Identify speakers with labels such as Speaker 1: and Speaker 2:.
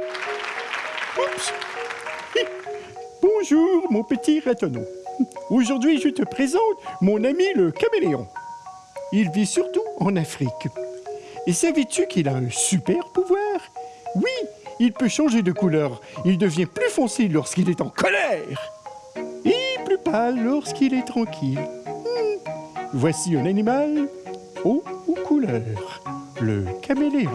Speaker 1: Oups Bonjour, mon petit ratonneau. Aujourd'hui, je te présente mon ami le caméléon. Il vit surtout en Afrique. Et savais-tu qu'il a un super pouvoir? Oui, il peut changer de couleur. Il devient plus foncé lorsqu'il est en colère. Et plus pâle lorsqu'il est tranquille. Hmm. Voici un animal haut ou couleur. Le caméléon.